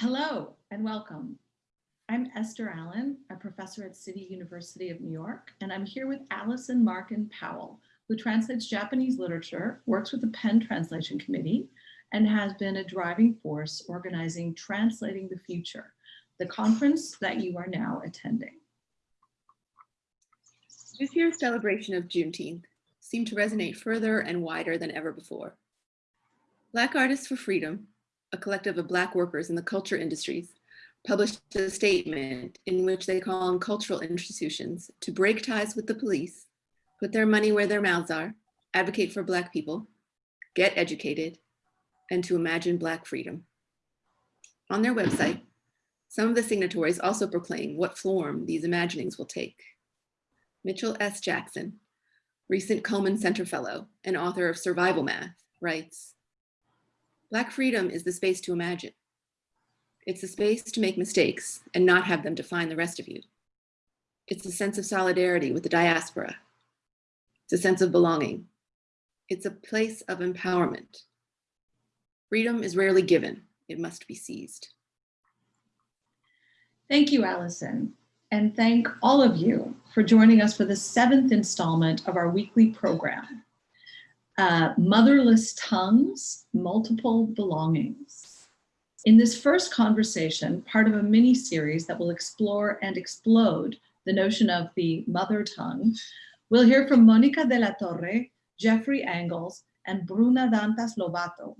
Hello and welcome. I'm Esther Allen, a professor at City University of New York, and I'm here with Allison Markin Powell, who translates Japanese literature, works with the PEN Translation Committee, and has been a driving force organizing Translating the Future, the conference that you are now attending. This year's celebration of Juneteenth seemed to resonate further and wider than ever before. Black Artists for Freedom, a collective of Black workers in the culture industries, published a statement in which they call on cultural institutions to break ties with the police, put their money where their mouths are, advocate for Black people, get educated, and to imagine Black freedom. On their website, some of the signatories also proclaim what form these imaginings will take. Mitchell S. Jackson, recent Cullman Center Fellow and author of Survival Math, writes, Black freedom is the space to imagine. It's the space to make mistakes and not have them define the rest of you. It's a sense of solidarity with the diaspora. It's a sense of belonging. It's a place of empowerment. Freedom is rarely given, it must be seized. Thank you, Allison, and thank all of you for joining us for the seventh installment of our weekly program, uh, Motherless Tongues, Multiple Belongings. In this first conversation, part of a mini series that will explore and explode the notion of the mother tongue, we'll hear from Monica de la Torre, Jeffrey Angles, and Bruna Dantas Lobato.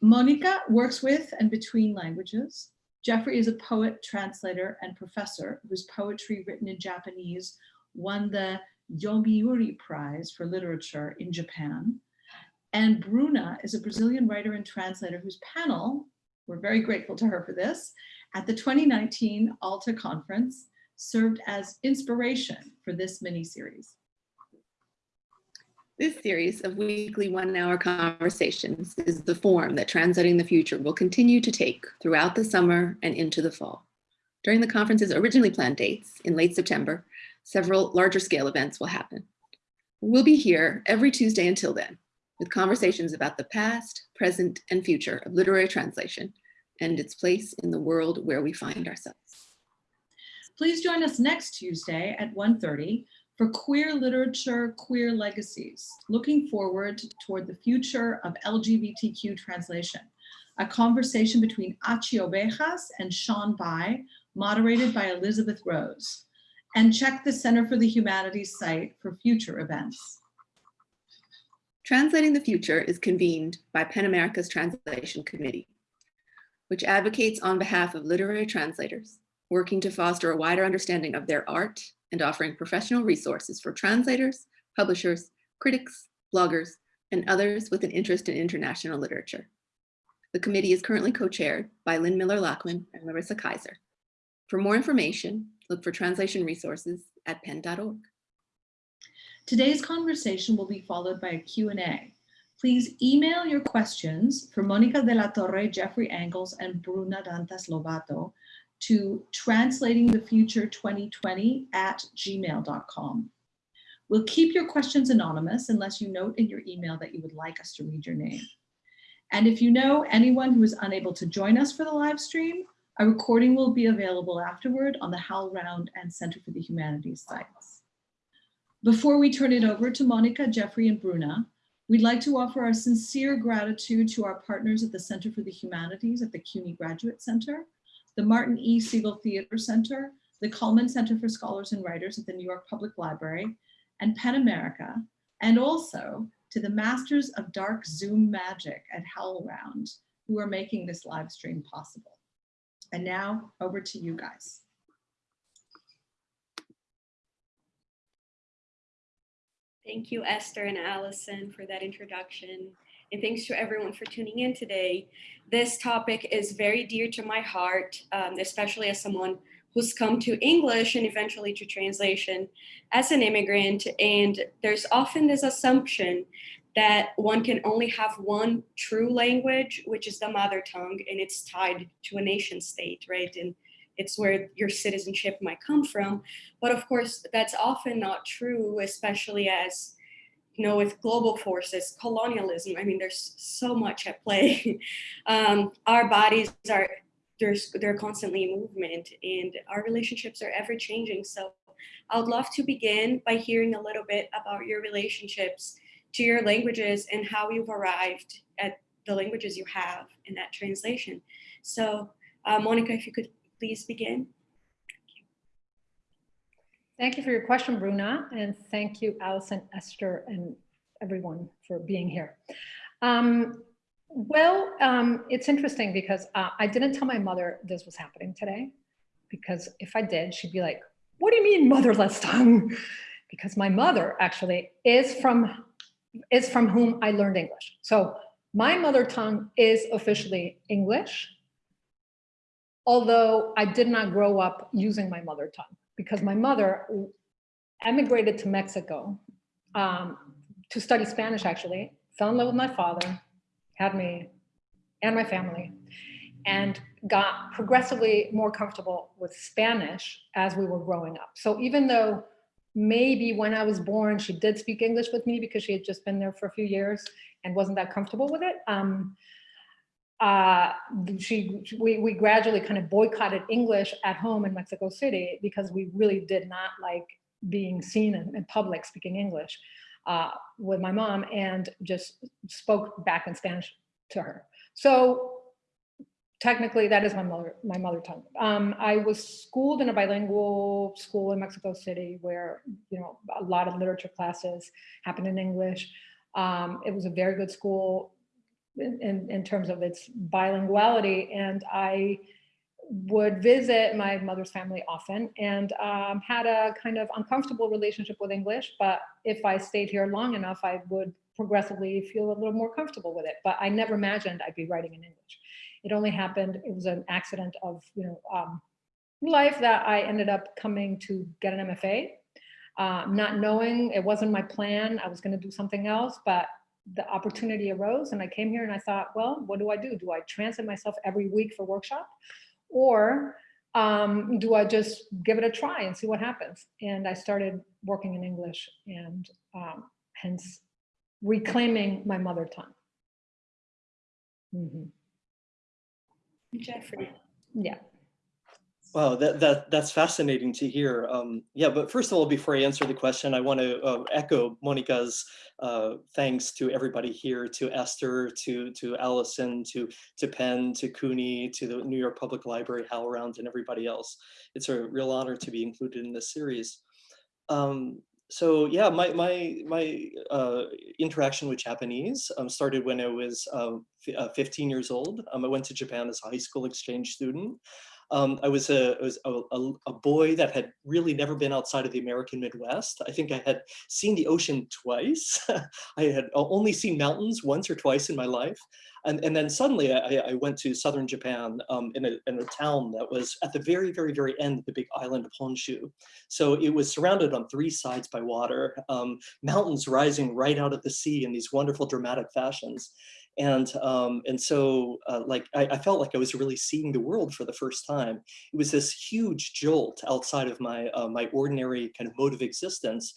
Monica works with and between languages. Jeffrey is a poet, translator, and professor whose poetry written in Japanese won the Yomiuri Prize for Literature in Japan. And Bruna is a Brazilian writer and translator whose panel, we're very grateful to her for this, at the 2019 Alta Conference served as inspiration for this mini-series. This series of weekly one hour conversations is the form that Translating the Future will continue to take throughout the summer and into the fall. During the conference's originally planned dates in late September, several larger scale events will happen. We'll be here every Tuesday until then with conversations about the past, present, and future of literary translation and its place in the world where we find ourselves. Please join us next Tuesday at 1.30 for Queer Literature, Queer Legacies, looking forward toward the future of LGBTQ translation, a conversation between Achy Obejas and Sean Bai, moderated by Elizabeth Rose. And check the Center for the Humanities site for future events. Translating the Future is convened by PEN America's Translation Committee, which advocates on behalf of literary translators, working to foster a wider understanding of their art and offering professional resources for translators, publishers, critics, bloggers, and others with an interest in international literature. The committee is currently co-chaired by Lynn Miller-Lachman and Larissa Kyzer. For more information, look for translation resources at pen.org. Today's conversation will be followed by a Q&A. Please email your questions for Monica de la Torre, Jeffrey Angles, and Bruna Dantas Lobato to translatingthefuture2020 at gmail.com. We'll keep your questions anonymous unless you note in your email that you would like us to read your name. And if you know anyone who is unable to join us for the live stream, a recording will be available afterward on the HowlRound and Center for the Humanities sites. Before we turn it over to Monica, Jeffrey, and Bruna, we'd like to offer our sincere gratitude to our partners at the Center for the Humanities at the CUNY Graduate Center the Martin E. Segal Theater Center, the Cullman Center for Scholars and Writers at the New York Public Library, and PEN America, and also to the Masters of Dark Zoom Magic at HowlRound, who are making this live stream possible. And now over to you guys. Thank you, Esther and Allison, for that introduction and thanks to everyone for tuning in today. This topic is very dear to my heart, um, especially as someone who's come to English and eventually to translation as an immigrant. And there's often this assumption that one can only have one true language, which is the mother tongue, and it's tied to a nation state, right? And it's where your citizenship might come from. But of course, that's often not true, especially as you know, with global forces, colonialism, I mean, there's so much at play. um, our bodies are there's they're constantly in movement and our relationships are ever changing. So I would love to begin by hearing a little bit about your relationships to your languages and how you've arrived at the languages you have in that translation. So uh, Monica, if you could please begin. Thank you thank you for your question, Bruna, and thank you, Allison, Esther, and everyone for being here. Um, well, um, it's interesting because uh, I didn't tell my mother this was happening today, because if I did, she'd be like, what do you mean motherless tongue? Because my mother actually is from, is from whom I learned English. So my mother tongue is officially English, although I did not grow up using my mother tongue because my mother emigrated to Mexico um, to study Spanish actually, fell in love with my father, had me and my family, and got progressively more comfortable with Spanish as we were growing up. So even though maybe when I was born, she did speak English with me because she had just been there for a few years and wasn't that comfortable with it, um, uh, she, we, we gradually kind of boycotted English at home in Mexico City because we really did not like being seen in, in public speaking English uh, with my mom and just spoke back in Spanish to her. So technically that is my mother, my mother tongue. Um, I was schooled in a bilingual school in Mexico City where, you know, a lot of literature classes happened in English. Um, it was a very good school, in, in terms of its bilinguality. And I would visit my mother's family often and um, had a kind of uncomfortable relationship with English. But if I stayed here long enough, I would progressively feel a little more comfortable with it. But I never imagined I'd be writing in English. It only happened, it was an accident of you know um, life that I ended up coming to get an MFA. Uh, not knowing, it wasn't my plan, I was gonna do something else, but the opportunity arose and I came here and I thought, well, what do I do? Do I transit myself every week for workshop? Or um, do I just give it a try and see what happens? And I started working in English and um, hence reclaiming my mother tongue. Mm -hmm. Jeffrey. Yeah. Wow, that, that that's fascinating to hear. Um, yeah, but first of all, before I answer the question, I want to uh, echo Monica's uh, thanks to everybody here, to Esther, to to Allison, to to PEN, to CUNY, to the New York Public Library, HowlRound, and everybody else. It's a real honor to be included in this series. Um, so yeah, my my my uh, interaction with Japanese um, started when I was uh, uh 15 years old. Um, I went to Japan as a high school exchange student. Um, I was, a, I was a, a, a, boy that had really never been outside of the American Midwest. I think I had seen the ocean twice. I had only seen mountains once or twice in my life. And, and then suddenly I, I went to southern Japan um, in, a, in a town that was at the very, very, very end of the big island of Honshu. So it was surrounded on three sides by water, um, mountains rising right out of the sea in these wonderful dramatic fashions. And, um, and so uh, like, I, I, felt like I was really seeing the world for the first time. It was this huge jolt outside of my, uh, my ordinary kind of mode of existence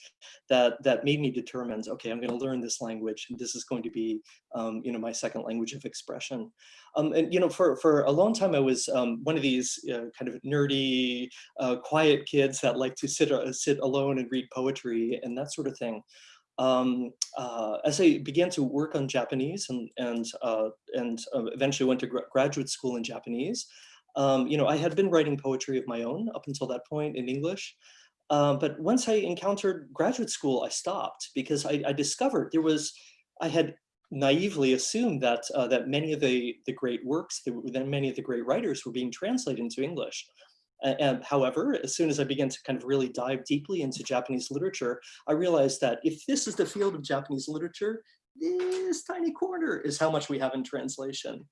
that, that made me determine, okay, I'm gonna learn this language and this is going to be, um, you know, my second language of expression. Um, and, you know, for, for a long time, I was um, one of these uh, kind of nerdy, uh, quiet kids that like to sit, uh, sit alone and read poetry and that sort of thing um, uh, as I began to work on Japanese and and uh, and uh, eventually went to gra graduate school in Japanese, um, you know, I had been writing poetry of my own up until that point in English. Um, but once I encountered graduate school, I stopped because I, I discovered there was, I had naively assumed that uh, that many of the the great works, that many of the great writers were being translated into English. And however, as soon as I began to kind of really dive deeply into Japanese literature, I realized that if this is the field of Japanese literature, this tiny corner is how much we have in translation.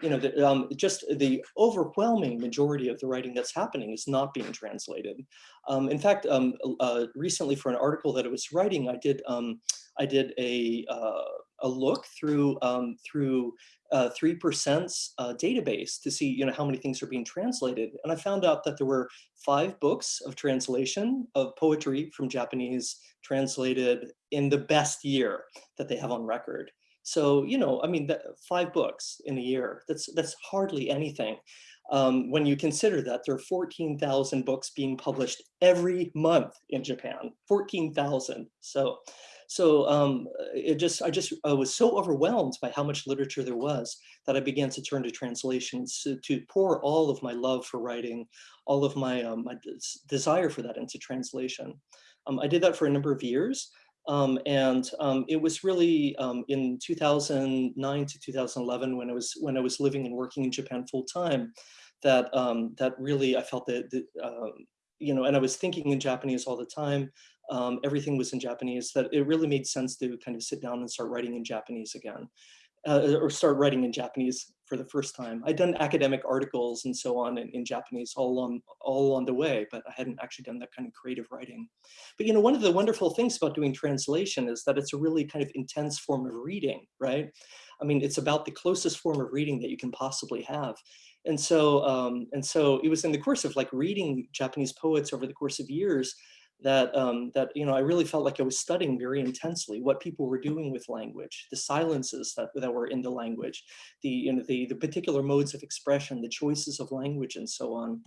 You know, the, um, just the overwhelming majority of the writing that's happening is not being translated. Um, in fact, um, uh, recently for an article that I was writing, I did um, I did a uh, a look through um, through uh, 3% uh, database to see you know, how many things are being translated. And I found out that there were five books of translation of poetry from Japanese translated in the best year that they have on record. So, you know, I mean, that, five books in a year, that's, that's hardly anything. Um, when you consider that there are 14,000 books being published every month in Japan, 14,000. So, so um, it just, I just I was so overwhelmed by how much literature there was that I began to turn to translations to, to pour all of my love for writing, all of my, um, my des desire for that into translation. Um, I did that for a number of years. Um, and um, it was really um, in 2009 to 2011 when I was when I was living and working in Japan full time that um, that really I felt that, that um, you know and I was thinking in Japanese all the time. Um, everything was in Japanese that it really made sense to kind of sit down and start writing in Japanese again uh, or start writing in Japanese for the first time. I'd done academic articles and so on in, in, Japanese all along, all along the way, but I hadn't actually done that kind of creative writing. But you know, one of the wonderful things about doing translation is that it's a really kind of intense form of reading, right? I mean, it's about the closest form of reading that you can possibly have. And so, um, and so it was in the course of like reading Japanese poets over the course of years that um, that you know I really felt like I was studying very intensely what people were doing with language, the silences that that were in the language, the you know the the particular modes of expression, the choices of language, and so on.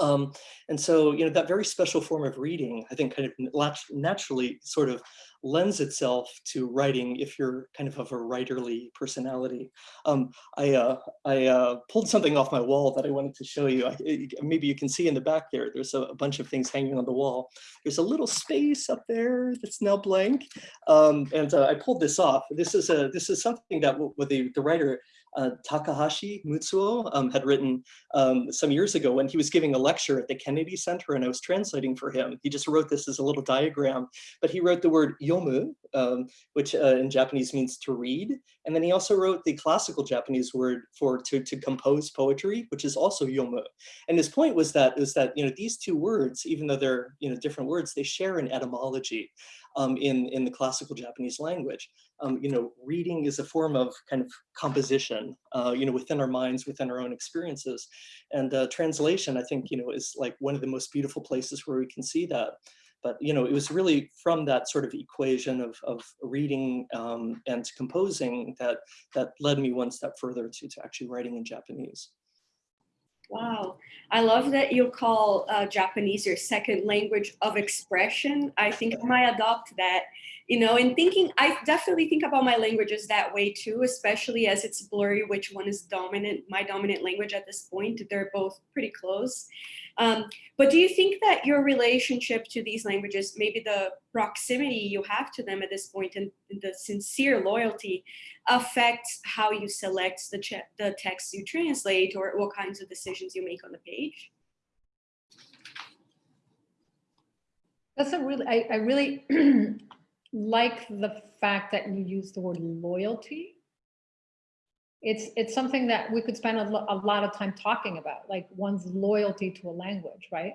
Um, and so, you know, that very special form of reading, I think kind of naturally sort of lends itself to writing if you're kind of of a writerly personality. Um, I, uh, I uh, pulled something off my wall that I wanted to show you. I, it, maybe you can see in the back there, there's a, a, bunch of things hanging on the wall. There's a little space up there that's now blank. Um, and uh, I pulled this off. This is, a, this is something that the, the writer uh, Takahashi Mutsuo um, had written um, some years ago when he was giving a lecture at the Kennedy Center and I was translating for him. He just wrote this as a little diagram, but he wrote the word yomu, um, which uh, in Japanese means to read. And then he also wrote the classical Japanese word for to, to compose poetry, which is also yomu. And his point was that, was that you know, these two words, even though they're you know, different words, they share an etymology um, in, in the classical Japanese language. Um, you know, reading is a form of kind of composition, uh, you know, within our minds, within our own experiences. And uh, translation, I think, you know, is like one of the most beautiful places where we can see that. But, you know, it was really from that sort of equation of, of reading um, and composing that, that led me one step further to, to actually writing in Japanese. Wow, I love that you call uh, Japanese your second language of expression. I think I might adopt that, you know, and thinking, I definitely think about my languages that way too, especially as it's blurry which one is dominant, my dominant language at this point. They're both pretty close. Um, but do you think that your relationship to these languages, maybe the proximity you have to them at this point and the sincere loyalty affects how you select the, the text you translate or what kinds of decisions you make on the page? That's a really, I, I really like the fact that you use the word loyalty it's it's something that we could spend a, a lot of time talking about, like one's loyalty to a language, right?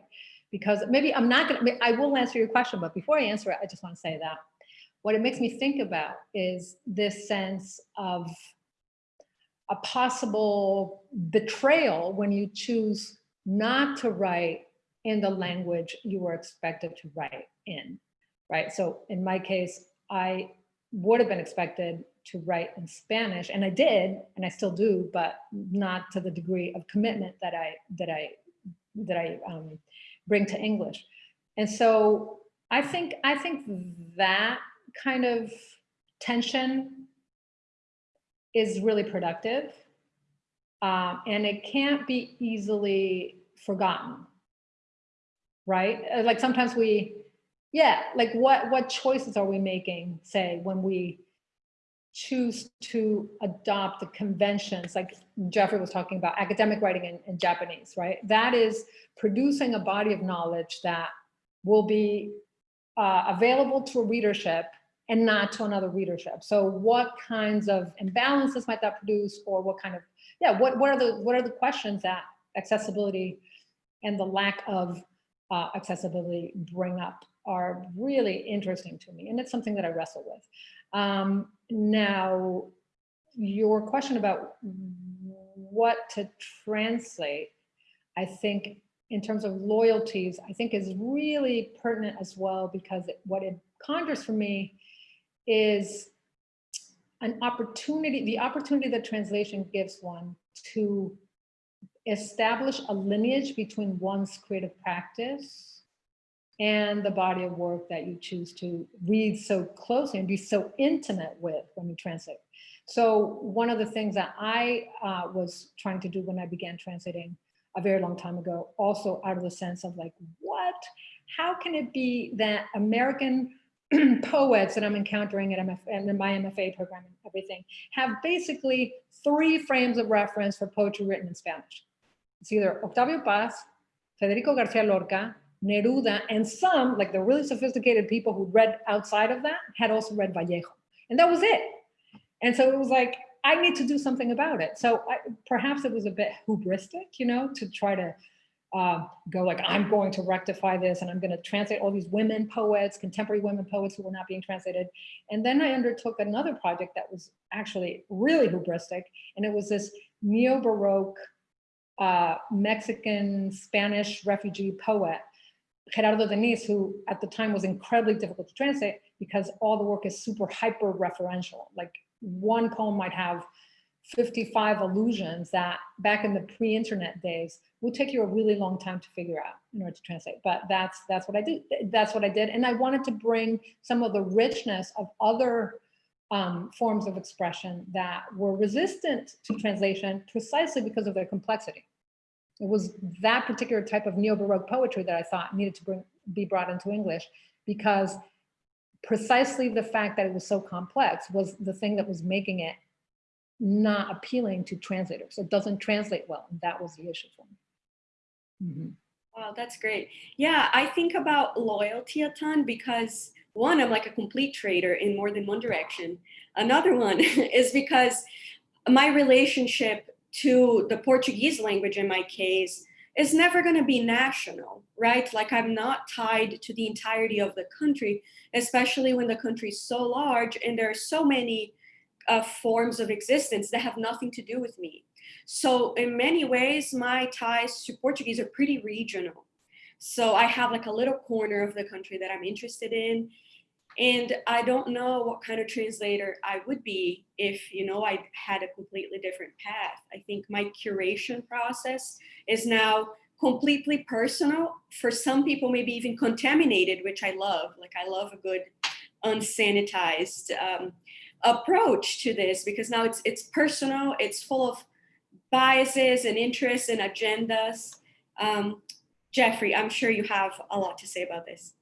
Because maybe I'm not gonna, I will answer your question, but before I answer it, I just want to say that what it makes me think about is this sense of a possible betrayal when you choose not to write in the language you were expected to write in, right? So in my case, I would have been expected to write in Spanish, and I did, and I still do, but not to the degree of commitment that I that I that I um, bring to English. And so I think I think that kind of tension is really productive, um, and it can't be easily forgotten, right? Uh, like sometimes we, yeah, like what what choices are we making, say, when we choose to adopt the conventions, like Jeffrey was talking about, academic writing in, in, Japanese, right? That is producing a body of knowledge that will be uh, available to a readership and not to another readership. So what kinds of imbalances might that produce or what kind of, yeah, what, what, are, the, what are the questions that accessibility and the lack of uh, accessibility bring up are really interesting to me. And it's something that I wrestle with. Um, now, your question about what to translate, I think in terms of loyalties, I think is really pertinent as well because it, what it conjures for me is an opportunity, the opportunity that translation gives one to establish a lineage between one's creative practice and the body of work that you choose to read so closely and be so intimate with when you translate. So one of the things that I uh, was trying to do when I began translating a very long time ago, also out of the sense of like, what, how can it be that American poets that I'm encountering at MF, and in my MFA program and everything have basically three frames of reference for poetry written in Spanish. It's either Octavio Paz, Federico Garcia Lorca, Neruda, and some, like the really sophisticated people who read outside of that, had also read Vallejo. And that was it. And so it was like, I need to do something about it. So I, perhaps it was a bit hubristic, you know, to try to uh, go like, I'm going to rectify this and I'm going to translate all these women poets, contemporary women poets who were not being translated. And then I undertook another project that was actually really hubristic. And it was this neo-Baroque uh, Mexican Spanish refugee poet, Gerardo Deniz, who at the time was incredibly difficult to translate because all the work is super hyper referential. Like one poem might have 55 allusions that back in the pre-internet days would take you a really long time to figure out in order to translate. But that's that's what I did. That's what I did. And I wanted to bring some of the richness of other um, forms of expression that were resistant to translation precisely because of their complexity. It was that particular type of neo-Baroque poetry that I thought needed to bring, be brought into English because precisely the fact that it was so complex was the thing that was making it not appealing to translators. It doesn't translate well. And that was the issue for me. Mm -hmm. Wow, that's great. Yeah, I think about loyalty a ton because one, I'm like a complete trader in more than one direction. Another one is because my relationship to the Portuguese language in my case is never going to be national, right? Like I'm not tied to the entirety of the country, especially when the country is so large and there are so many uh, forms of existence that have nothing to do with me. So in many ways, my ties to Portuguese are pretty regional. So I have like a little corner of the country that I'm interested in. And I don't know what kind of translator I would be if, you know, I had a completely different path. I think my curation process is now completely personal. For some people, maybe even contaminated, which I love. Like I love a good unsanitized um, approach to this because now it's it's personal. It's full of biases and interests and agendas. Um, Jeffrey, I'm sure you have a lot to say about this.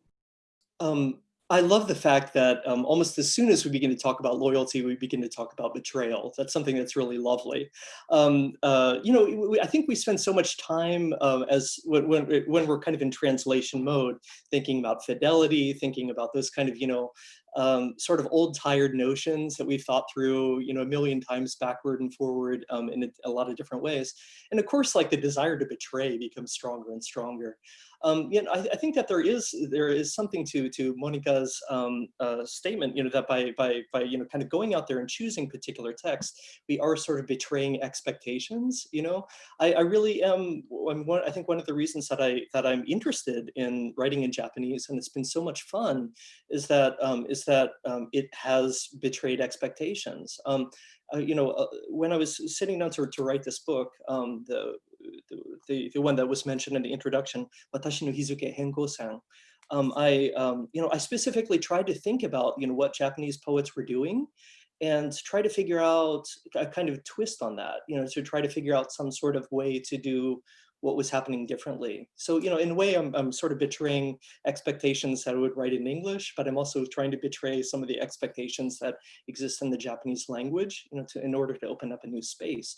Um, I love the fact that um, almost as soon as we begin to talk about loyalty, we begin to talk about betrayal. That's something that's really lovely. Um, uh, you know, we, I think we spend so much time uh, as when, when, we're kind of in translation mode, thinking about fidelity, thinking about those kind of, you know, um, sort of old tired notions that we've thought through, you know, a million times backward and forward um, in a, a, lot of different ways. And of course, like the desire to betray becomes stronger and stronger um, you know, I, I, think that there is there is something to to Monica's um, uh, statement, you know, that by by by you know kind of going out there and choosing particular texts, we are sort of betraying expectations. You know, I, I really am. I'm one, I think one of the reasons that I that I'm interested in writing in Japanese, and it's been so much fun, is that um, is that um, it has betrayed expectations. Um, uh, you know, uh, when I was sitting down to, to write this book, um, the the, the, one that was mentioned in the introduction, Watashi no Hizuke Henkosen, um, I, um, you know, I specifically tried to think about, you know, what Japanese poets were doing and try to figure out a kind of twist on that, you know, to try to figure out some sort of way to do what was happening differently. So, you know, in a way, I'm, I'm sort of betraying expectations that I would write in English, but I'm also trying to betray some of the expectations that exist in the Japanese language, you know, to, in order to open up a new space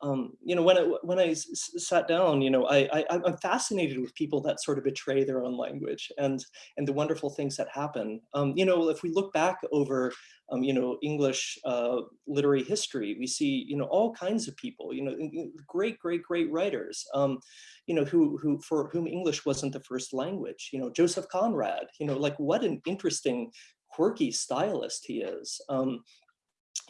um, you know, when I, when I sat down, you know, I, I, I'm fascinated with people that sort of betray their own language and, and the wonderful things that happen. Um, you know, if we look back over, um, you know, English uh, literary history, we see, you know, all kinds of people, you know, great, great, great writers, um, you know, who, who, for whom English wasn't the first language, you know, Joseph Conrad, you know, like what an interesting, quirky stylist he is.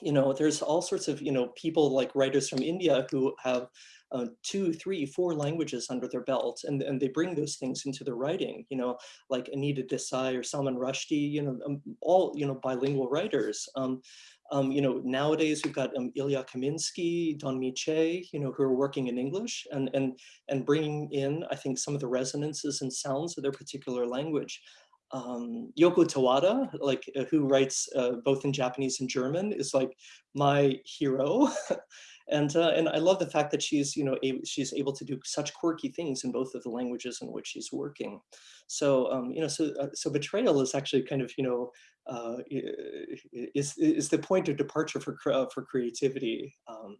You know, there's all sorts of, you know, people like writers from India who have uh, two, three, four languages under their belt, and, and they bring those things into their writing, you know, like Anita Desai or Salman Rushdie, you know, um, all, you know, bilingual writers. Um, um, you know, nowadays we've got um, Ilya Kaminsky, Don Mee Choi, you know, who are working in English and, and, and bringing in, I think, some of the resonances and sounds of their particular language. Um, Yoko Tawada, like uh, who writes uh, both in Japanese and German, is like my hero. and uh, and I love the fact that she's you know able, she's able to do such quirky things in both of the languages in which she's working. So um, you know so uh, so betrayal is actually kind of you know uh, is is the point of departure for for creativity. Um,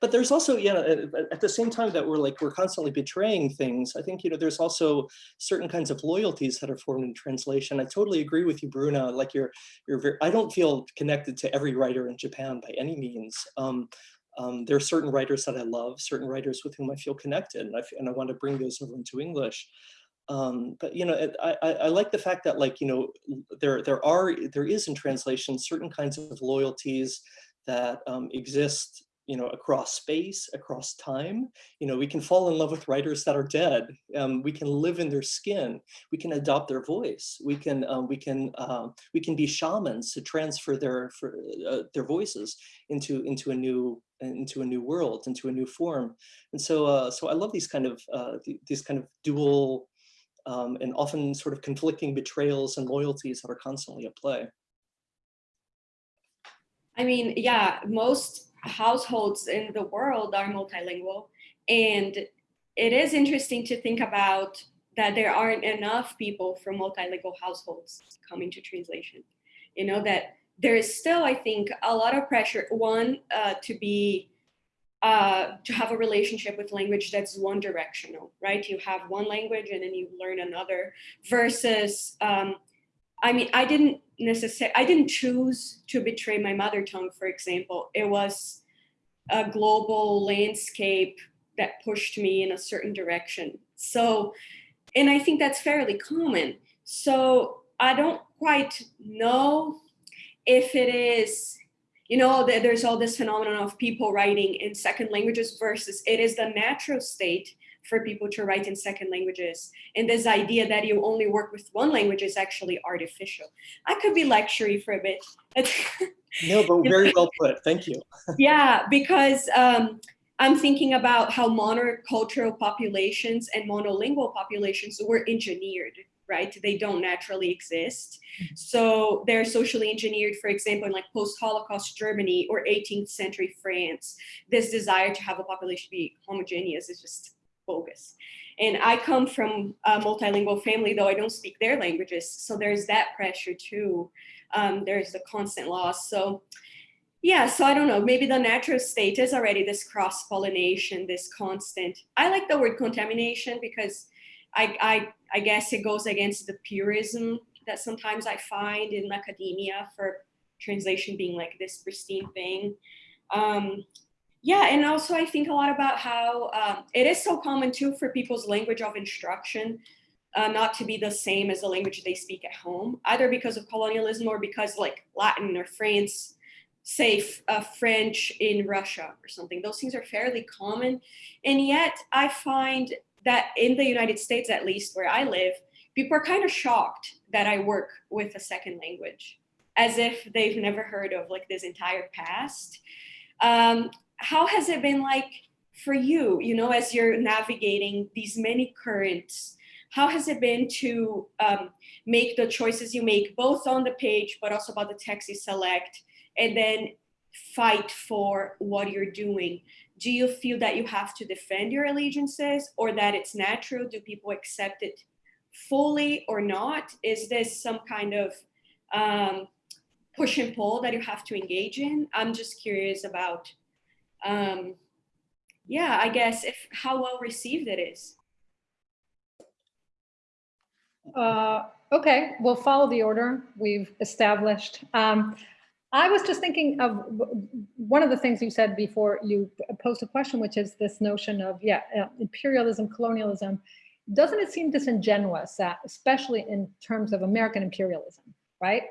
but there's also, you know, at the same time that we're like, we're constantly betraying things, I think, you know, there's also certain kinds of loyalties that are formed in translation. I totally agree with you, Bruna, like you're, you're very, I don't feel connected to every writer in Japan by any means. Um, um, there are certain writers that I love, certain writers with whom I feel connected, and I, and I want to bring those over into English. Um, but you know, I, I, I, like the fact that like you know, there there are there is in translation certain kinds of loyalties that um, exist you know, across space, across time. You know, we can fall in love with writers that are dead. Um, we can live in their skin. We can adopt their voice. We can um, we can um, we can be shamans to transfer their for, uh, their voices into into a new into a new world, into a new form. And so uh, so I love these kind of uh, these kind of dual um, and often sort of conflicting betrayals and loyalties that are constantly at play. I mean, yeah, most households in the world are multilingual. And it is interesting to think about that there aren't enough people from multilingual households coming to translation. You know, that there is still, I think, a lot of pressure, one, uh, to be, uh, to have a relationship with language that's one directional, right? You have one language and then you learn another versus, um, I mean, I didn't necessarily, I didn't choose to betray my mother tongue, for example. It was a global landscape that pushed me in a certain direction. So, and I think that's fairly common. So I don't quite know if it is, you know, there's all this phenomenon of people writing in second languages versus it is the natural state for people to write in second languages. And this idea that you only work with one language is actually artificial. I could be lecturing for a bit. no, but very well put. Thank you. yeah, because um, I'm thinking about how monocultural populations and monolingual populations were engineered right? They don't naturally exist. So they're socially engineered, for example, in like post-Holocaust Germany or 18th century France. This desire to have a population be homogeneous is just bogus. And I come from a multilingual family, though I don't speak their languages. So there's that pressure too. Um, there's the constant loss. So yeah, so I don't know, maybe the natural state is already this cross-pollination, this constant. I like the word contamination because I, I, I guess it goes against the purism that sometimes I find in academia for translation being like this pristine thing. Um, yeah, and also I think a lot about how um, it is so common too for people's language of instruction uh, not to be the same as the language they speak at home, either because of colonialism or because like Latin or France, say uh, French in Russia or something. Those things are fairly common. And yet I find that in the United States, at least where I live, people are kind of shocked that I work with a second language as if they've never heard of like this entire past. Um, how has it been like for you, you know, as you're navigating these many currents? How has it been to um, make the choices you make, both on the page, but also about the text you select, and then fight for what you're doing? Do you feel that you have to defend your allegiances or that it's natural? Do people accept it fully or not? Is this some kind of um, push and pull that you have to engage in? I'm just curious about um, yeah, I guess if how well received it is. Uh, okay, we'll follow the order we've established. Um, I was just thinking of one of the things you said before you posed a question, which is this notion of, yeah, uh, imperialism, colonialism. Doesn't it seem disingenuous, that, especially in terms of American imperialism, right?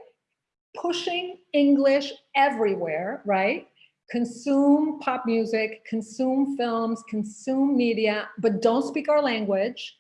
pushing English everywhere, right? Consume pop music, consume films, consume media, but don't speak our language.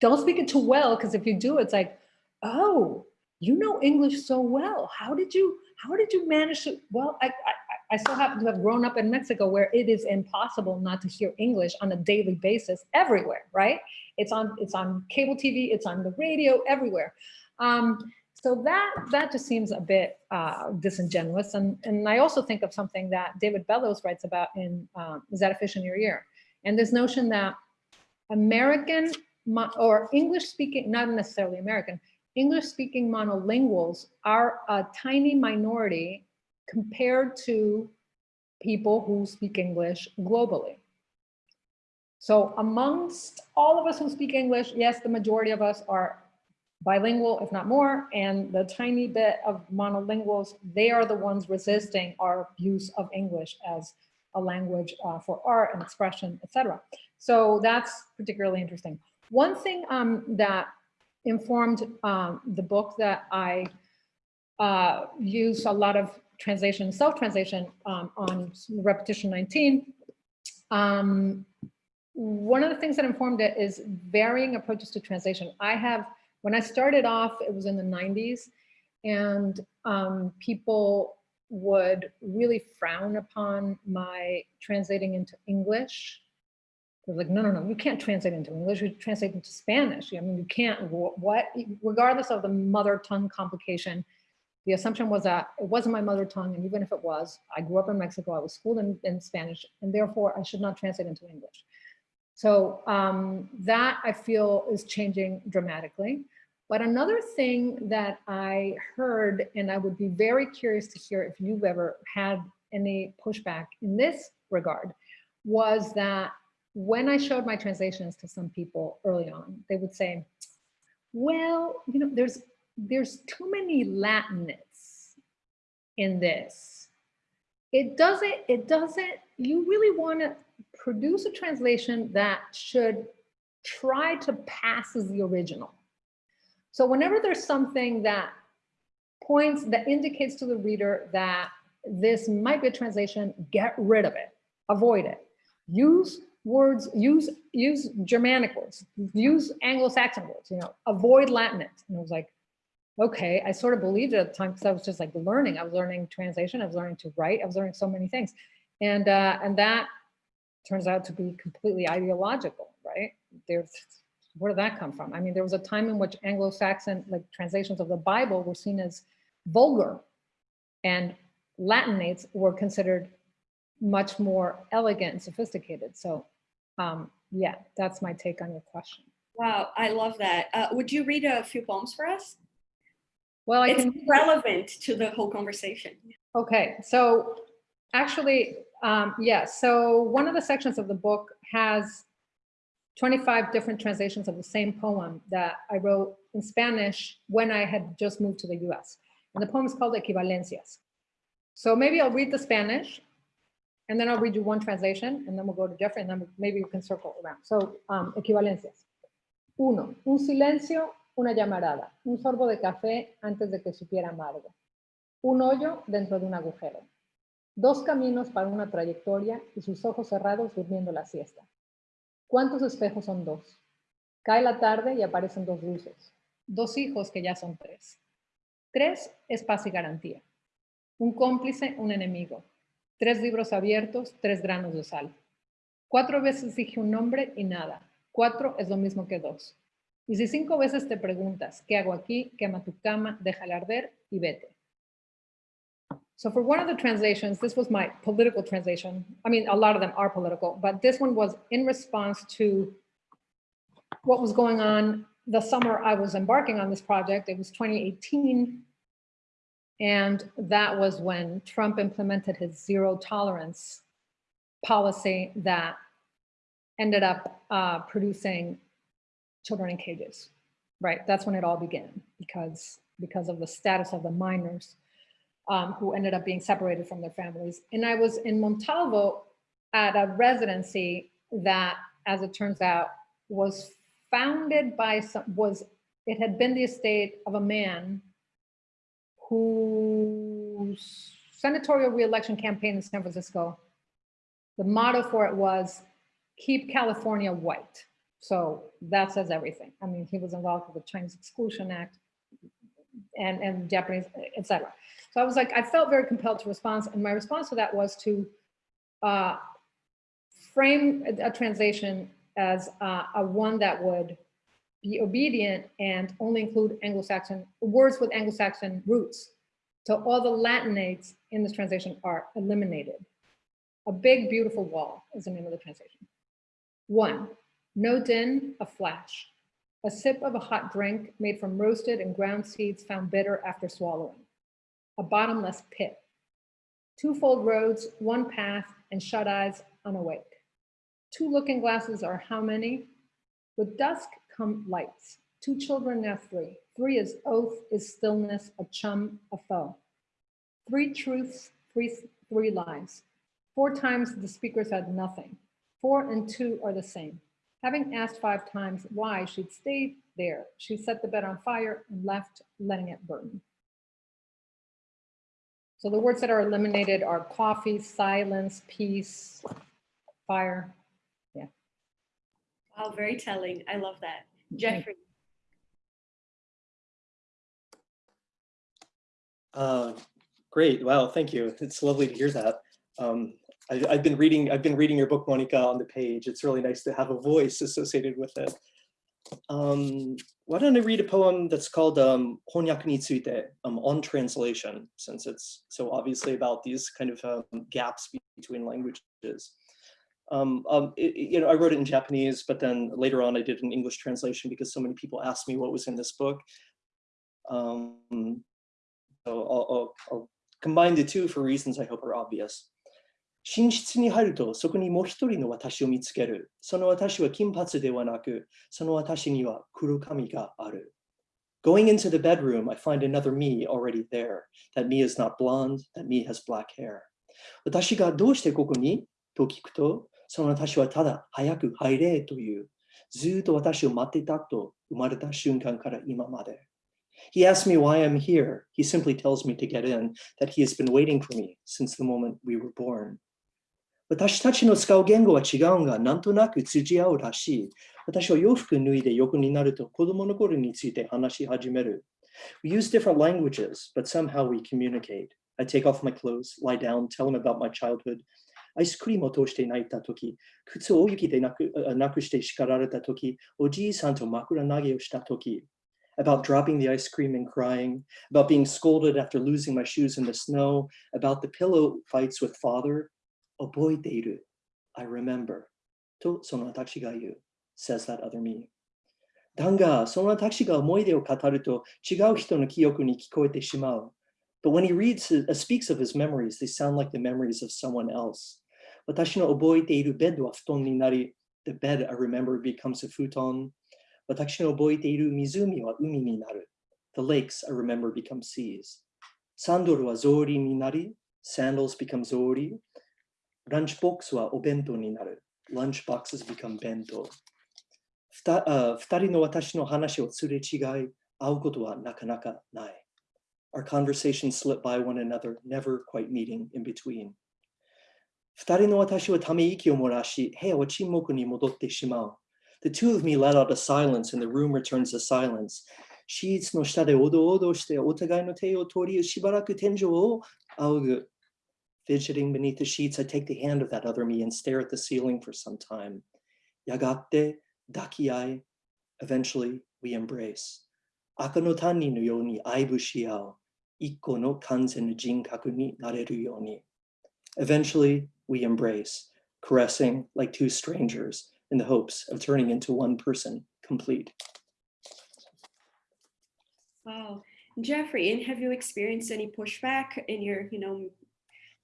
Don't speak it too well, because if you do, it's like, oh, you know English so well. How did you, how did you manage to, well, I, I, I so happen to have grown up in Mexico where it is impossible not to hear English on a daily basis everywhere, right? It's on, it's on cable TV, it's on the radio, everywhere. Um, so that, that just seems a bit uh, disingenuous. And, and I also think of something that David Bellos writes about in um, Is That a Fish in Your Ear? And this notion that American or English speaking, not necessarily American, English speaking monolinguals are a tiny minority compared to people who speak English globally. So amongst all of us who speak English, yes, the majority of us are bilingual, if not more, and the tiny bit of monolinguals, they are the ones resisting our use of English as a language uh, for art and expression, etc. So that's particularly interesting. One thing um, that informed um, the book that I uh, use a lot of translation, self-translation um, on repetition 19. Um, one of the things that informed it is varying approaches to translation. I have, when I started off, it was in the 90s, and um, people would really frown upon my translating into English. They're like, no, no, no, you can't translate into English, you translate into Spanish. I mean, you can't, what, regardless of the mother tongue complication, the assumption was that it wasn't my mother tongue, and even if it was, I grew up in Mexico, I was schooled in, in Spanish, and therefore I should not translate into English. So um, that I feel is changing dramatically. But another thing that I heard, and I would be very curious to hear if you've ever had any pushback in this regard, was that when I showed my translations to some people early on, they would say, well, you know, there's there's too many Latinists in this. It doesn't, it doesn't, you really want to produce a translation that should try to pass as the original. So whenever there's something that points, that indicates to the reader that this might be a translation, get rid of it, avoid it. Use words, use use Germanic words, use Anglo-Saxon words, you know, avoid Latinate. And I was like, okay, I sort of believed it at the time because I was just like learning. I was learning translation, I was learning to write, I was learning so many things. And uh, and that turns out to be completely ideological, right? There's where did that come from? I mean, there was a time in which Anglo-Saxon like translations of the Bible were seen as vulgar and Latinates were considered much more elegant and sophisticated. So um, yeah, that's my take on your question. Wow, I love that. Uh, would you read a few poems for us? Well, I it's can. relevant to the whole conversation. Okay, so actually, um, yes. So one of the sections of the book has 25 different translations of the same poem that I wrote in Spanish when I had just moved to the US. And the poem is called Equivalencias. So maybe I'll read the Spanish and then I'll read you one translation and then we'll go to Jeffrey and then maybe we can circle around. So um, equivalencias. Uno, un silencio una llamarada, un sorbo de café antes de que supiera amargo, un hoyo dentro de un agujero, dos caminos para una trayectoria y sus ojos cerrados durmiendo la siesta. ¿Cuántos espejos son dos? Cae la tarde y aparecen dos luces, dos hijos que ya son tres. Tres es paz y garantía. Un cómplice, un enemigo. Tres libros abiertos, tres granos de sal. Cuatro veces dije un nombre y nada. Cuatro es lo mismo que dos. Y si cinco veces te preguntas, ¿qué hago aquí? Quema tu cama, déjala arder y vete. So for one of the translations, this was my political translation. I mean, a lot of them are political, but this one was in response to what was going on the summer I was embarking on this project. It was 2018. And that was when Trump implemented his zero tolerance policy that ended up uh, producing children in cages, right? That's when it all began because, because of the status of the minors um, who ended up being separated from their families. And I was in Montalvo at a residency that, as it turns out, was founded by some, was, it had been the estate of a man whose senatorial reelection campaign in San Francisco, the motto for it was keep California white. So that says everything. I mean, he was involved with the Chinese Exclusion Act and, and Japanese, etc. So I was like, I felt very compelled to respond. And my response to that was to uh, frame a, a translation as uh, a one that would be obedient and only include Anglo-Saxon words with Anglo-Saxon roots. So all the Latinates in this translation are eliminated. A big, beautiful wall is the name of the translation. One, no din, a flash. A sip of a hot drink made from roasted and ground seeds found bitter after swallowing. A bottomless pit. Twofold roads, one path, and shut eyes unawake. Two looking glasses are how many? With dusk come lights. Two children, now three. Three is oath, is stillness, a chum, a foe. Three truths, three, three lies. Four times the speaker said nothing. Four and two are the same. Having asked five times why she'd stayed there, she set the bed on fire and left, letting it burn. So the words that are eliminated are coffee, silence, peace, fire. Yeah. Wow, very telling. I love that. Jeffrey, Uh, great. Wow. Thank you. It's lovely to hear that. Um, I, I've been reading. I've been reading your book, Monica, on the page. It's really nice to have a voice associated with it. Um, why don't I read a poem that's called um, Honyaku ni tsuite, um, on translation, since it's so obviously about these kind of um, gaps between languages. Um, um, it- you know, I wrote it in Japanese, but then later on I did an English translation because so many people asked me what was in this book. Um, so I'll, I'll, I'll combine the two for reasons I hope are obvious. 寝室に入るとそこにもう一人の私を見つける。その私は金髪ではなく、その私には黒髪がある。Going into the bedroom, I find another me already there. That me is not blonde, that me has black hair. 私がどうしてここにと聞くと、その私はただ早く入れという、ずっと私を待ってたと生まれた瞬間から今まで。He asks me why I'm here. He simply tells me to get in, that he has been waiting for me since the moment we were born. 私たちの使う言語は違うが、なんとなく通じ合うらしい。私は洋服脱いで横になると子供の頃について話し始める。We use different languages, but somehow we communicate. I take off my clothes, lie down, tell him about my childhood. アイスクリームを通して泣いたとき、靴を大雪でなくあなくして叱られたとき、おじいさんと枕投げをしたとき、about dropping the ice cream and crying, about being scolded after losing my shoes in the snow, about the pillow fights with father. 覚えている. I remember. とその私が言う. says that other me. だが、その私が思い出を語ると違う人の記憶に聞こえてしまう. But when he reads, his- uh, speaks of his memories, they sound like the memories of someone else. 私の覚えているベッドは布団になり、the bed I remember becomes a futon. 私の覚えている湖は海になる。The lakes I remember become seas. サンドルは草履になり、sandals become 草履。ランチボックスはお弁当になる。lunch boxes become 弁当。二人の私の話をすれ違い、会うことはなかなかない。Our conversations slip by one another, never quite meeting in between. 二人の私はため息を漏らし、部屋は沈黙に戻ってしまう。The two of me let out a silence and the room returns to silence. シーツの下でおどおどしてお互いの手を取りしばらく天井を仰ぐ。Fidgeting beneath the sheets, I take the hand of that other me and stare at the ceiling for some time. Yagate dakiai. Eventually, we embrace. Aka no tani no yo ni aibu shiao. Ikko no kanzen no jinkaku ni nareru yo ni. Eventually, we embrace, caressing like two strangers in the hopes of turning into one person complete. Wow. Jeffrey, and have you experienced any pushback in your, you know,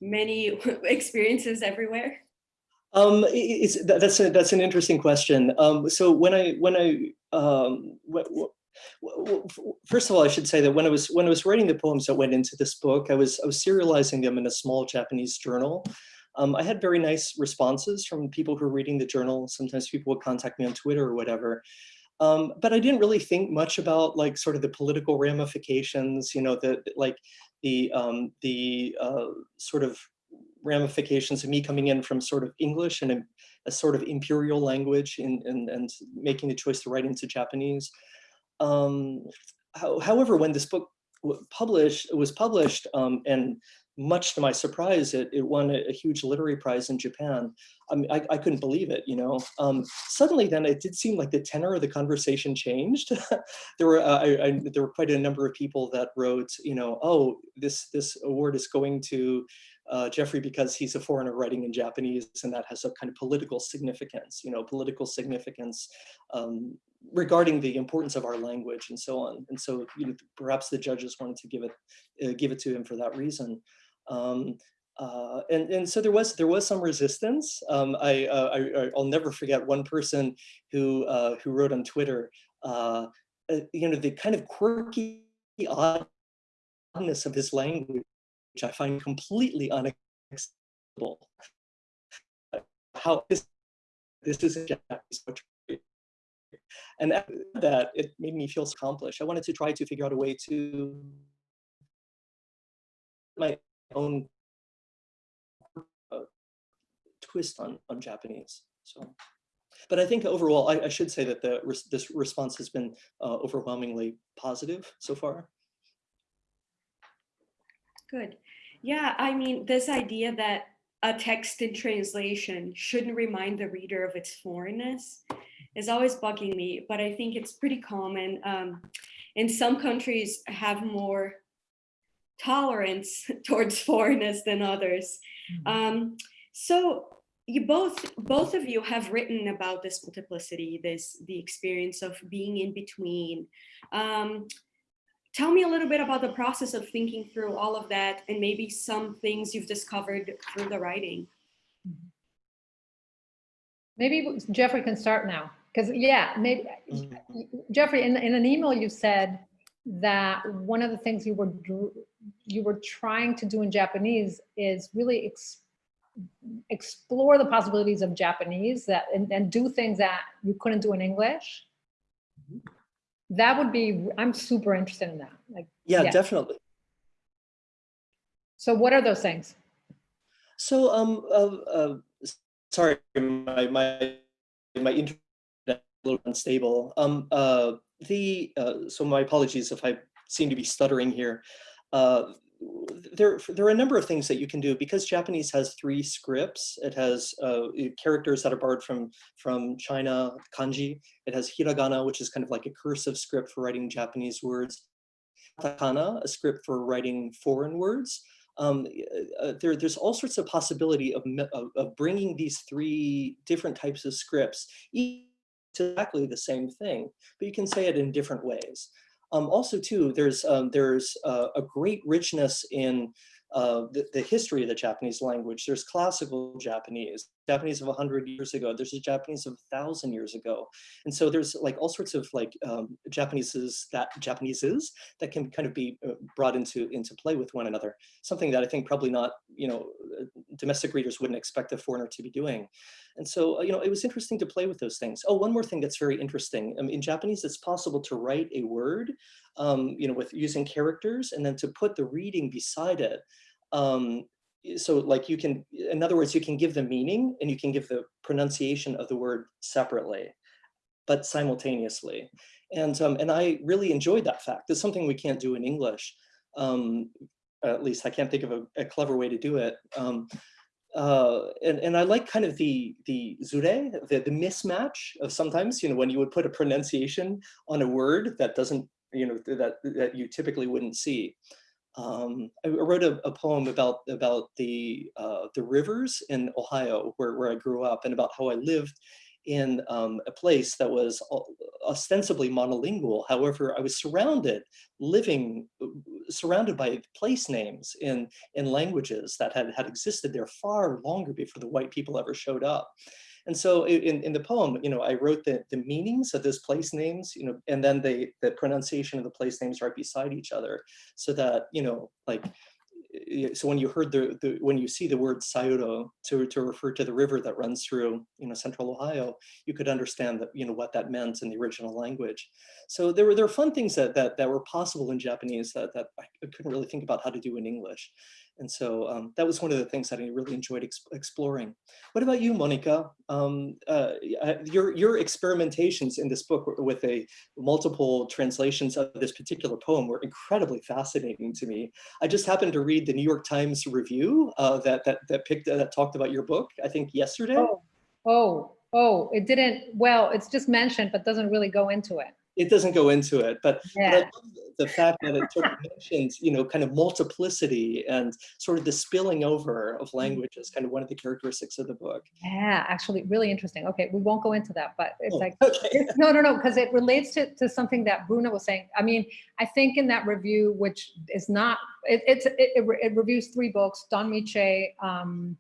many experiences everywhere? Um, that's a, that's an interesting question. Um, so when I when I um, first of all, I should say that when I was when I was writing the poems that went into this book, I was I was serializing them in a small Japanese journal. Um, I had very nice responses from people who were reading the journal. Sometimes people would contact me on Twitter or whatever. Um, but I didn't really think much about like sort of the political ramifications, you know, the like the um, the uh, sort of ramifications of me coming in from sort of English and a, a sort of imperial language and, and, and making the choice to write into Japanese. Um, how, however, when this book published was published um, and much to my surprise, it, it won a, a, huge literary prize in Japan. I, mean, I, I couldn't believe it, you know. Um, suddenly then it did seem like the tenor of the conversation changed. there were uh, I, I, there were quite a number of people that wrote, you know, oh, this this award is going to uh, Jeffrey because he's a foreigner writing in Japanese and that has a kind of political significance, you know, political significance um, regarding the importance of our language and so on. And so you know, perhaps the judges wanted to give it uh, give it to him for that reason. Um, uh, and, and so there was there was some resistance. Um, I, uh, I will never forget one person who uh, who wrote on Twitter, uh, uh, you know, the kind of quirky oddness of his language which I find completely unacceptable. How this, this is Japanese poetry. And that, it made me feel accomplished. I wanted to try to figure out a way to my own uh, twist on, on Japanese. So, but I think overall, I, I should say that the this response has been uh, overwhelmingly positive so far. Good. Yeah, I mean, this idea that a text in translation shouldn't remind the reader of its foreignness is always bugging me, but I think it's pretty common. Um, in some countries have more tolerance towards foreigners than others. Mm-hmm. Um, so you both, both of you have written about this multiplicity, this the experience of being in between. Um, tell me a little bit about the process of thinking through all of that and maybe some things you've discovered through the writing. Maybe Jeffrey can start now. Because yeah, maybe Mm-hmm. Jeffrey, in, in an email you said that one of the things you were you were trying to do in Japanese is really ex, explore the possibilities of Japanese that and, and do things that you couldn't do in English that would be, I'm super interested in that. Like, Yeah, Yeah. definitely. so what are those things? So, um, uh, uh, sorry, my, my, my internet is a little unstable. Um, uh, the, uh, so my apologies if I seem to be stuttering here. Uh, there, there are a number of things that you can do because Japanese has three scripts. It has uh, characters that are borrowed from, from China, kanji. It has hiragana, which is kind of like a cursive script for writing Japanese words. Katakana, a script for writing foreign words. Um, uh, there, there's all sorts of possibility of, of, of bringing these three different types of scripts exactly the same thing, but you can say it in different ways. Um, also, too, there's um, there's uh, a great richness in uh, the, the, history of the Japanese language. There's classical Japanese, Japanese of 100 years ago. There's a Japanese of 1,000 years ago. And so there's like all sorts of like um, Japaneses that Japaneses that can kind of be uh, brought into, into play with one another. Something that I think probably not, you know, uh, domestic readers wouldn't expect a foreigner to be doing. And so, uh, you know, it was interesting to play with those things. Oh, one more thing that's very interesting. Um, in Japanese, it's possible to write a word, um, you know, with using characters and then to put the reading beside it. Um, so like you can, in other words, you can give the meaning and you can give the pronunciation of the word separately, but simultaneously. And, um, and I really enjoyed that fact. It's something we can't do in English. Um, at least I can't think of a, a clever way to do it. Um, uh, and, and I like kind of the the zure, the, the mismatch of sometimes, you know, when you would put a pronunciation on a word that doesn't, you know, that, that you typically wouldn't see. Um, I wrote a, a, poem about about the uh, the rivers in Ohio, where, where I grew up, and about how I lived in um, a place that was ostensibly monolingual. However, I was surrounded, living, uh, surrounded by place names in, in languages that had, had existed there far longer before the white people ever showed up. And so in, in the poem, you know, I wrote the, the meanings of those place names, you know, and then the, the pronunciation of the place names right beside each other so that, you know, like so when you heard the, the when you see the word Scioto to, to refer to the river that runs through you know central Ohio, you could understand that you know what that meant in the original language. So there were there were fun things that that, that were possible in Japanese that, that I couldn't really think about how to do in English. And so um, that was one of the things that I really enjoyed ex- exploring. What about you, Monica? Um, uh, uh, your your experimentations in this book with a multiple translations of this particular poem were incredibly fascinating to me. I just happened to read the New York Times review uh, that that that picked that talked about your book. I think yesterday. Oh, oh, oh, it didn't, well, it's just mentioned, but doesn't really go into it. It doesn't go into it, but, Yeah. love the fact that it sort of mentions, you know, kind of multiplicity and sort of the spilling over of language as kind of one of the characteristics of the book. Yeah, actually, really interesting. Okay, we won't go into that, but it's Oh, like, okay. It's- No, no, no, because it relates to, to something that Bruna was saying. I mean, I think in that review, which is not, it, it's, it, it it reviews three books, Don Mee Choi, um,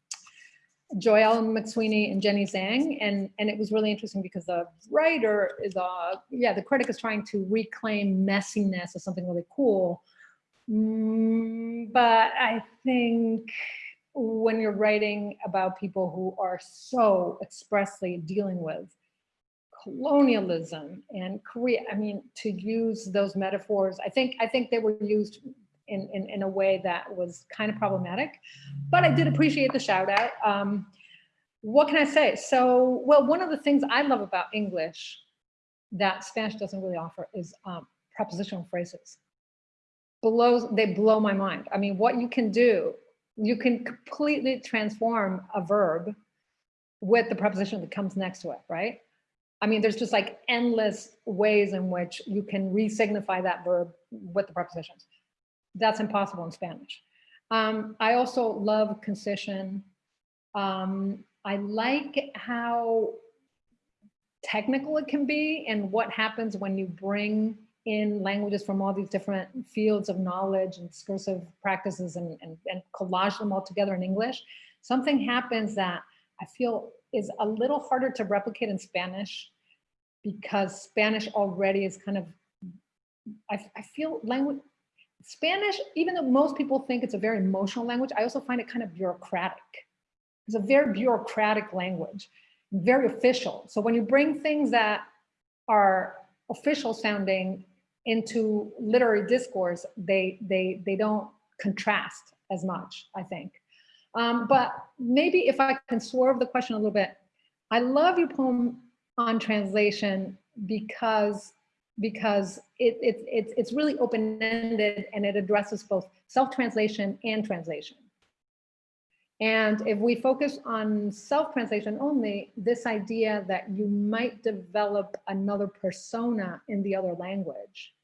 Joyelle McSweeney and Jenny Zhang. And, and it was really interesting because the writer is, uh, yeah, the critic is trying to reclaim messiness as something really cool. Mm, but I think when you're writing about people who are so expressly dealing with colonialism and Korea. I mean, to use those metaphors, I think I think they were used in, in, in a way that was kind of problematic, but I did appreciate the shout out. Um, what can I say? So, well, one of the things I love about English that Spanish doesn't really offer is um, prepositional phrases. Blows, they blow my mind. I mean, what you can do, you can completely transform a verb with the preposition that comes next to it, right? I mean, there's just like endless ways in which you can re-signify that verb with the prepositions. That's impossible in Spanish. Um, I also love concision. Um, I like how technical it can be and what happens when you bring in languages from all these different fields of knowledge and discursive practices and, and, and collage them all together in English. Something happens that I feel is a little harder to replicate in Spanish because Spanish already is kind of, I, I feel language, Spanish, even though most people think it's a very emotional language, I also find it kind of bureaucratic. It's a very bureaucratic language, very official. So when you bring things that are official sounding into literary discourse, they, they, they don't contrast as much, I think. Um, but maybe if I can swerve the question a little bit, I love your poem on translation because because it, it, it, it's really open-ended and it addresses both self-translation and translation. And if we focus on self-translation only, this idea that you might develop another persona in the other language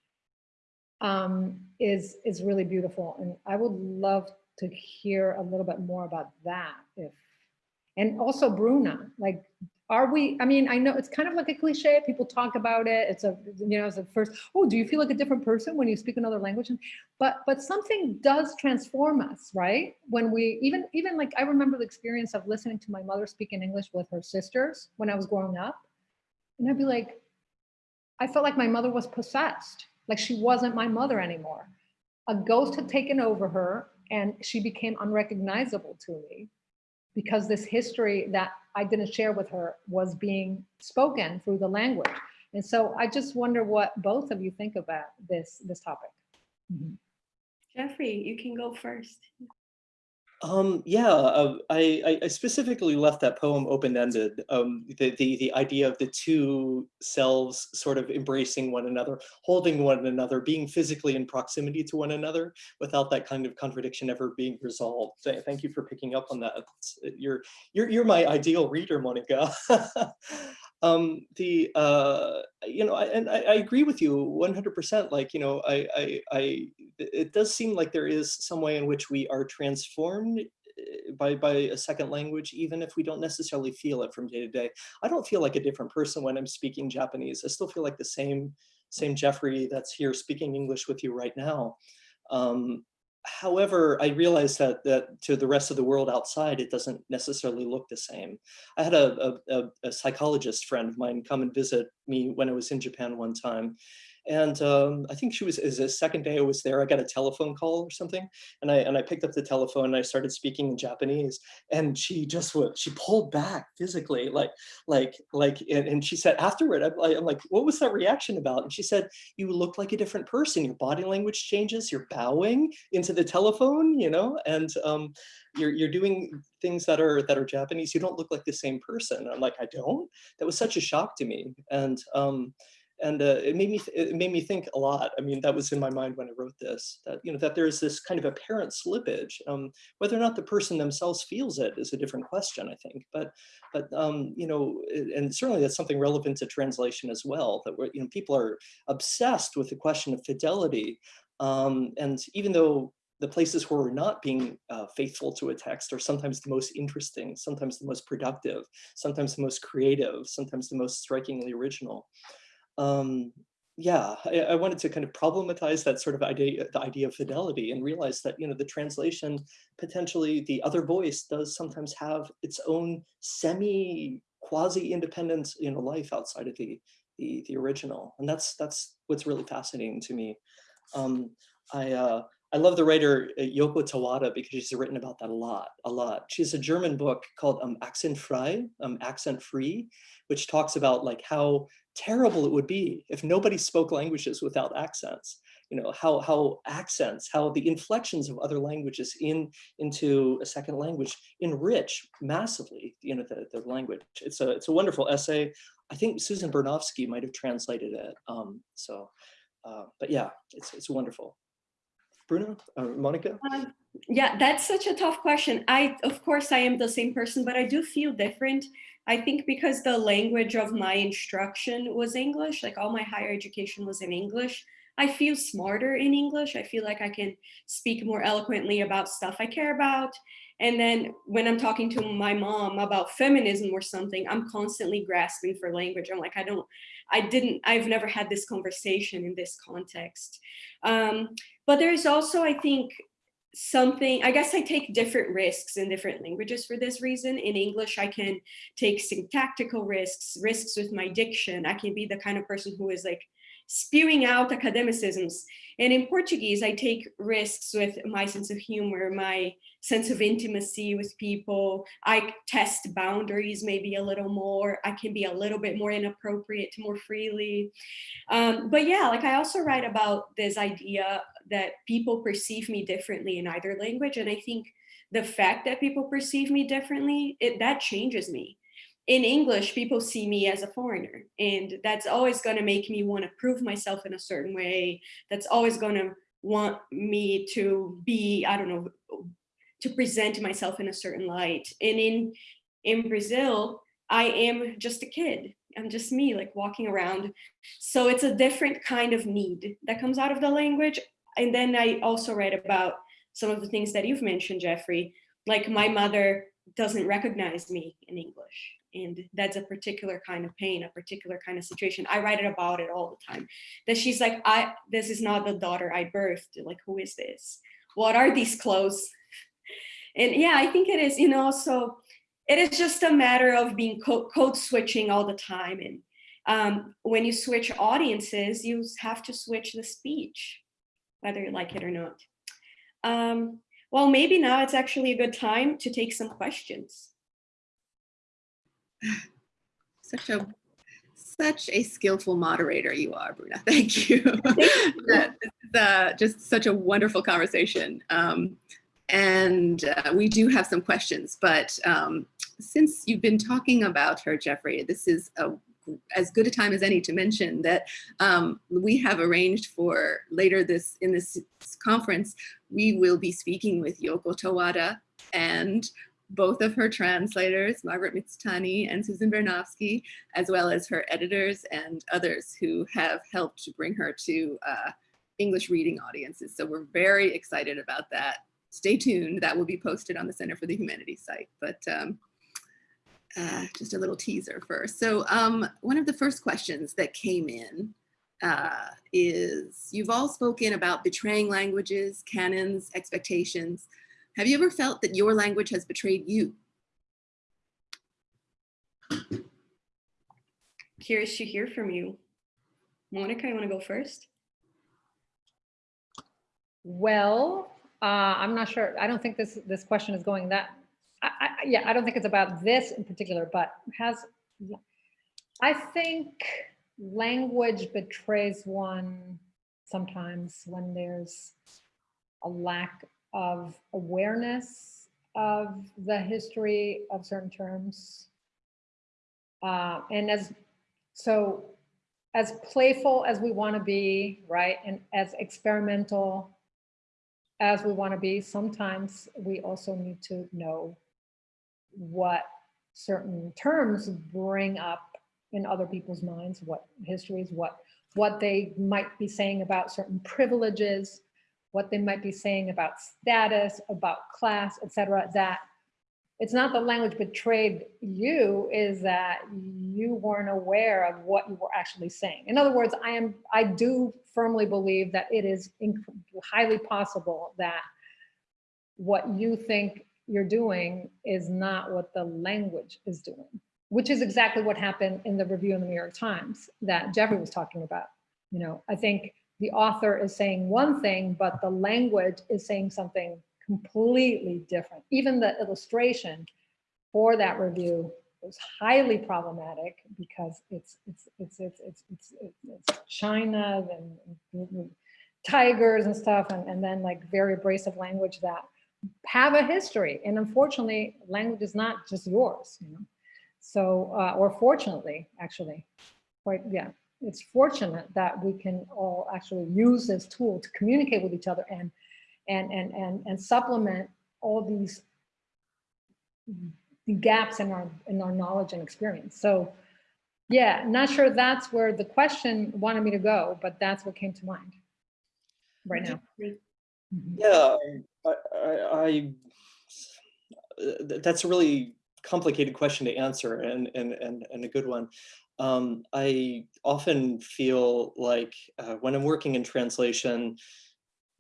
um, is, is really beautiful. And I would love to hear a little bit more about that. If, and also Bruna, like, are we, I mean, I know it's kind of like a cliche, people talk about it. It's a, you know, it's a first, oh, do you feel like a different person when you speak another language? But, but something does transform us, right? When we, even, even like, I remember the experience of listening to my mother speak in English with her sisters when I was growing up. And I'd be like, I felt like my mother was possessed, like she wasn't my mother anymore. A ghost had taken over her and she became unrecognizable to me because this history that I didn't share with her was being spoken through the language. And so I just wonder what both of you think about this, this topic. Mm-hmm. Jeffrey, you can go first. Um, yeah, uh, I, I- specifically left that poem open-ended. Um, the, the, the idea of the two selves sort of embracing one another, holding one another, being physically in proximity to one another without that kind of contradiction ever being resolved. Th- Thank you for picking up on that. You're, you're, you're my ideal reader, Monica. um, the, uh, you know, I, and I, I agree with you 100%. Like, you know, I, I, I, it does seem like there is some way in which we are transformed eh, by by a second language, even if we don't necessarily feel it from day to day. I don't feel like a different person when I'm speaking Japanese. I still feel like the same same Jeffrey that's here speaking English with you right now. Um, however, I realize that that to the rest of the world outside, it doesn't necessarily look the same. I had a, a, a- a psychologist friend of mine come and visit me when I was in Japan one time. And um, I think she was, is the second day I was there, I got a telephone call or something. And I, and I picked up the telephone and I started speaking in Japanese and she just was, she pulled back physically, like, like, like, and, and she said afterward, I'm, like- I'm like, what was that reaction about? And she said, you look like a different person. Your body language changes, you're bowing into the telephone, you know, and um, you're, you're doing things that are, that are Japanese. You don't look like the same person. And I'm like, I don't? That was such a shock to me. And, um, and uh, it made me it made me think a lot. I mean, that was in my mind when I wrote this. That you know that there's this kind of apparent slippage. Um, whether or not the person themselves feels it is a different question, I think. But but um, you know, and certainly that's something relevant to translation as well. That we're, you know people are obsessed with the question of fidelity, um, and even though the places where we're not being uh, faithful to a text are sometimes the most interesting, sometimes the most productive, sometimes the most creative, sometimes the most strikingly original um, yeah, I, I wanted to kind of problematize that sort of idea, the idea of fidelity and realize that, you know, the translation, potentially the other voice does sometimes have its own semi quasi independent, you know, life outside of the, the, the original. And that's, that's what's really fascinating to me. Um, I, uh, I love the writer uh, Yoko Tawada because she's written about that a lot, a lot. She has a German book called um, Akzentfrei, um, Accent Free, which talks about like how terrible it would be if nobody spoke languages without accents. You know, how, how accents, how the inflections of other languages in into a second language enrich massively, you know, the, the language. It's a, it's a wonderful essay. I think Susan Bernofsky might have translated it. Um, so, uh, but yeah, it's, it's wonderful. Bruna, uh, Monica? Um, yeah, that's such a tough question. I, of course, I am the same person, but I do feel different. I think because the language of my instruction was English, like all my higher education was in English, I feel smarter in English. I feel like I can speak more eloquently about stuff I care about. And then when I'm talking to my mom about feminism or something, I'm constantly grasping for language. I'm like, I don't, I didn't, I've never had this conversation in this context. Um, but there's also, I think, something, I guess I take different risks in different languages for this reason. In English, I can take syntactical risks, risks with my diction. I can be the kind of person who is like spewing out academicisms. And in Portuguese, I take risks with my sense of humor, my sense of intimacy with people. I test boundaries maybe a little more. I can be a little bit more inappropriate more freely. Um, but yeah, like I also write about this idea that people perceive me differently in either language. And I think the fact that people perceive me differently, it, that changes me in English, people see me as a foreigner, and that's always going to make me want to prove myself in a certain way. That's always going to want me to be, I don't know, to present myself in a certain light. And in in Brazil, I am just a kid. I'm just me, like walking around. So it's a different kind of need that comes out of the language. And then I also read about some of the things that you've mentioned, Jeffrey. Like my mother doesn't recognize me in English and that's a particular kind of pain a particular kind of situation. I write it about it all the time. That she's like i this is not the daughter i birthed. Like who is this? What are these clothes? And yeah i think it is you know so it is just a matter of being co code switching all the time. And um, when you switch audiences you have to switch the speech whether you like it or not. Um, well maybe now it's actually a good time to take some questions such a such a skillful moderator you are, Bruna. Thank you. uh, just such a wonderful conversation. Um, and uh, we do have some questions, but um, since you've been talking about her, Jeffrey, this is a, as good a time as any to mention that um, we have arranged for later this in this conference, we will be speaking with Yoko Tawada and both of her translators, Margaret Mitsutani and Susan Bernofsky, as well as her editors and others who have helped to bring her to uh, English reading audiences. So we're very excited about that. Stay tuned, that will be posted on the Center for the Humanities site, but um, uh, just a little teaser first. So um, one of the first questions that came in uh, is, you've all spoken about betraying languages, canons, expectations, have you ever felt that your language has betrayed you? Curious to hear from you. Monica, you want to go first? Well, uh, I'm not sure. I don't think this, this question is going that, I, I, yeah, I don't think it's about this in particular, but has, I think language betrays one sometimes when there's a lack of awareness of the history of certain terms. Uh, and as, so as playful as we want to be, right, and as experimental as we want to be, sometimes we also need to know what certain terms bring up in other people's minds, what histories, what what they might be saying about certain privileges, what they might be saying about status, about class, etc. That it's not the language betrayed you, is that you weren't aware of what you were actually saying. In other words, I am I do firmly believe that it is highly possible that what you think you're doing is not what the language is doing, which is exactly what happened in the review in the New York Times that Jeffrey was talking about. You know, I think the author is saying one thing, but the language is saying something completely different. Even the illustration for that review was highly problematic because it's it's it's it's it's it's, it's China and tigers and stuff, and, and then like very abrasive language that have a history. And unfortunately, language is not just yours, you know. So, uh, or fortunately, actually, quite yeah, it's fortunate that we can all actually use this tool to communicate with each other and and and and and supplement all these gaps in our in our knowledge and experience. So yeah, not sure that's where the question wanted me to go, but that's what came to mind right now. Mm-hmm. Yeah, I, I, I that's a really complicated question to answer and and and, and a good one. Um, I often feel like uh, when I'm working in translation,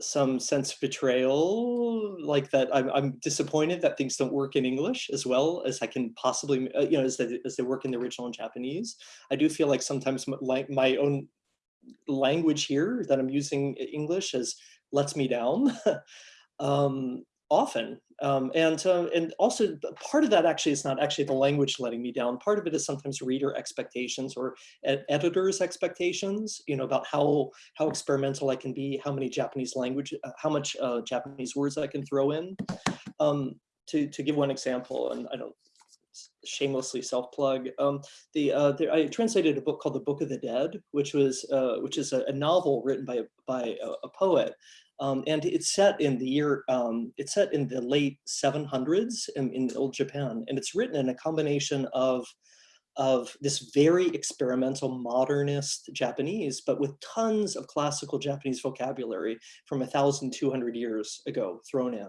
some sense of betrayal, like that I'm, I'm, disappointed that things don't work in English as well as I can possibly, uh, you know, as they, as they work in the original in Japanese. I do feel like sometimes my, my own language here that I'm using English as lets me down. um, often. Um, and, uh, and also part of that actually is not actually the language letting me down. Part of it is sometimes reader expectations or ed editors expectations, you know, about how, how experimental I can be, how many Japanese language, uh, how much uh, Japanese words I can throw in. Um, to, to give one example, and I don't shamelessly self-plug. Um, the, uh, the, I translated a book called The Book of the Dead, which was uh, which is a, a, novel written by by a, a poet um, and it's set in the year, um, it's set in the late 700s in, in old Japan. And it's written in a combination of, of this very experimental modernist Japanese, but with tons of classical Japanese vocabulary from 1,200 years ago thrown in.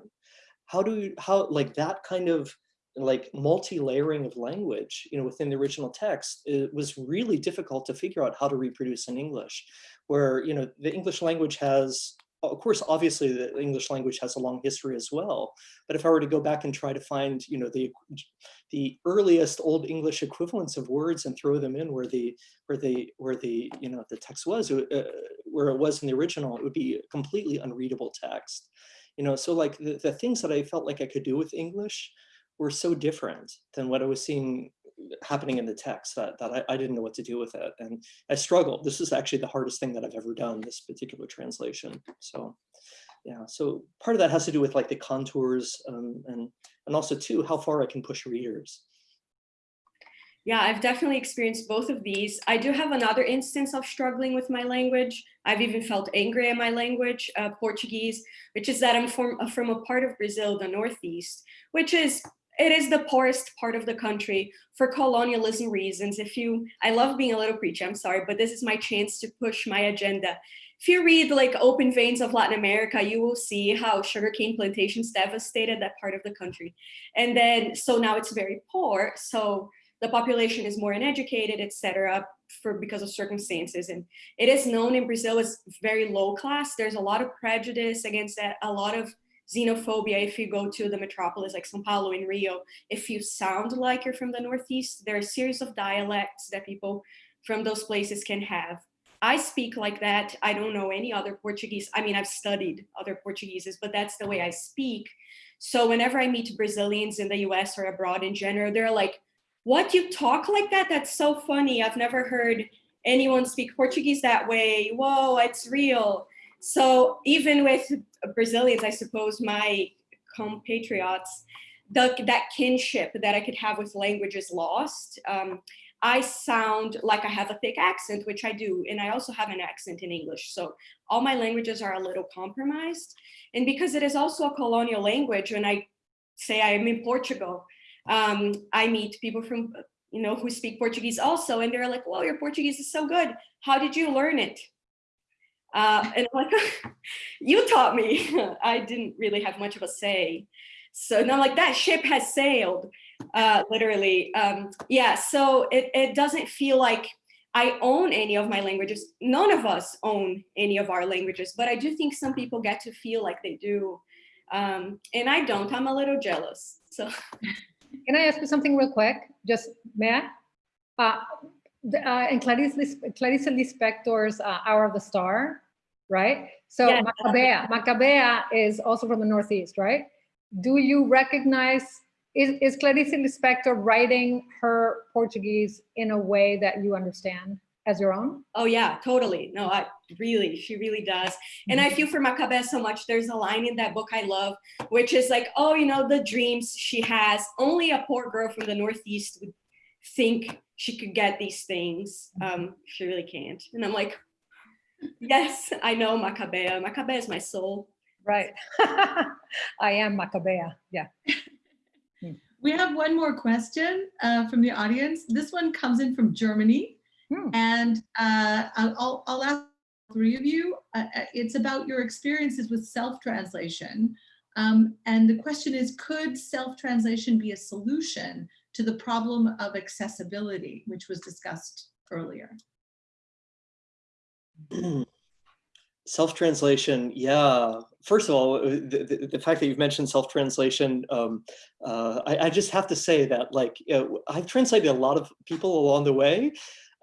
How do you, how, like that kind of like multi-layering of language, you know, within the original text, it was really difficult to figure out how to reproduce in English, where, you know, the English language has of course, obviously the English language has a long history as well. But if I were to go back and try to find, you know, the the earliest Old English equivalents of words and throw them in where the where the where the you know the text was, uh, where it was in the original, it would be a completely unreadable text. You know, so like the, the things that I felt like I could do with English were so different than what I was seeing happening in the text that, that I, I, didn't know what to do with it. And I struggled. This is actually the hardest thing that I've ever done, this particular translation. So yeah, so part of that has to do with like the contours um, and, and also too, how far I can push readers. Yeah, I've definitely experienced both of these. I do have another instance of struggling with my language. I've even felt angry at my language, uh, Portuguese, which is that I'm from, from a part of Brazil, the Northeast, which is it is the poorest part of the country for colonialism reasons. If you, I love being a little preachy, I'm sorry, but this is my chance to push my agenda. If you read like Open Veins of Latin America, you will see how sugarcane plantations devastated that part of the country. And then, so now it's very poor. So the population is more uneducated, etc., for because of circumstances. And it is known in Brazil as very low class. There's a lot of prejudice against that, a lot of xenophobia if you go to the metropolis like Sao Paulo in Rio. If you sound like you're from the Northeast, there are a series of dialects that people from those places can have. I speak like that. I don't know any other Portuguese. I mean, I've studied other Portugueses, but that's the way I speak. So whenever I meet Brazilians in the US or abroad in general, they're like, what, you talk like that? That's so funny. I've never heard anyone speak Portuguese that way. Whoa, it's real. So even with Brazilians, I suppose my compatriots, the, that kinship that I could have with language is lost. Um, I sound like I have a thick accent, which I do, and I also have an accent in English. So all my languages are a little compromised. And because it is also a colonial language, when I say I am in Portugal, um, I meet people from, you know, who speak Portuguese also, and they're like, well, your Portuguese is so good. How did you learn it? Uh, and I'm like, you taught me. I didn't really have much of a say. So now like that ship has sailed, uh, literally. Um, yeah, so it, it doesn't feel like I own any of my languages. None of us own any of our languages, but I do think some people get to feel like they do. Um, and I don't, I'm a little jealous. So Can I ask you something real quick? Just, may I? Uh, the, uh, in Clarice, Clarice Lispector's uh, Hour of the Star, right? So Yes. Macabea, Macabea is also from the Northeast, right? Do you recognize, is, is Clarice Lispector writing her Portuguese in a way that you understand as your own? Oh yeah, totally. No, I really, she really does. And I feel for Macabé so much. There's a line in that book I love, which is like, oh, you know, the dreams she has. Only a poor girl from the Northeast would think she could get these things. Um, she really can't. And I'm like, yes, I know Macabea. Macabea is my soul. Right. I am Macabea, yeah. We have one more question uh, from the audience. This one comes in from Germany. Hmm. And uh, I'll, I'll- I'll ask three of you. Uh, uh, it's about your experiences with self-translation. Um, and the question is, could self-translation be a solution to the problem of accessibility, which was discussed earlier? Self-translation, yeah. First of all, uh, the, the, the fact that you've mentioned self-translation, um, uh, I, I just have to say that like, uh, I've translated a lot of people along the way.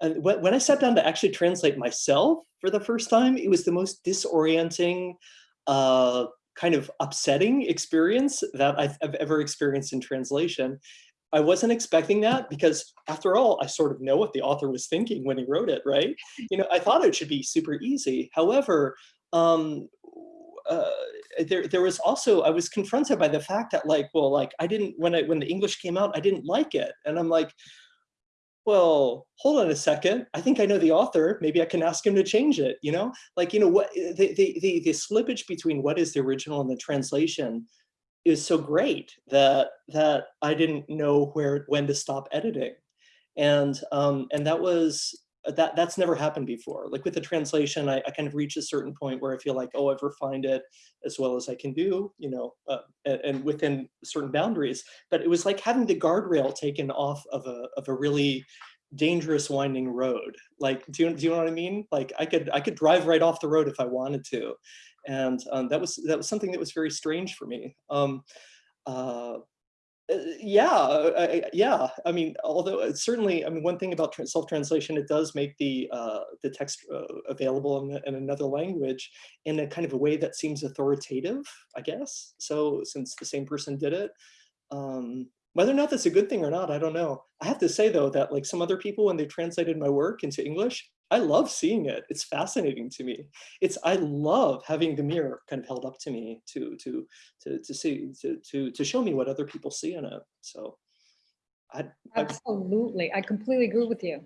And when, when I sat down to actually translate myself for the first time, it was the most disorienting, uh, kind of upsetting experience that I've, I've ever experienced in translation. I wasn't expecting that because after all, I sort of know what the author was thinking when he wrote it, right? You know, I thought it should be super easy. However, um, uh, there, there was also, I was confronted by the fact that like, well, like I didn't, when I, when the English came out, I didn't like it. And I'm like, well, hold on a second. I think I know the author. Maybe I can ask him to change it, you know? Like, you know, what the, the, the, the slippage between what is the original and the translation is so great that that I didn't know where when to stop editing. And um, and that was that that's never happened before. Like with the translation, I, I kind of reach a certain point where I feel like, oh, I've refined it as well as I can do, you know, uh, and, and within certain boundaries. But it was like having the guardrail taken off of a of a really dangerous winding road. Like, do you, do you know what I mean? Like I could I could drive right off the road if I wanted to. And um, that was that was something that was very strange for me. Um, uh, uh, yeah, uh, I, yeah. I mean, although it's certainly, I mean, one thing about self-translation, it does make the uh, the text uh, available in, in another language in a kind of a way that seems authoritative, I guess. So since the same person did it, um, whether or not that's a good thing or not, I don't know. I have to say though that like some other people, when they translated my work into English, I love seeing it. It's fascinating to me. It's I love having the mirror kind of held up to me to to to to see to to to show me what other people see in it. So I, I Absolutely, I completely agree with you.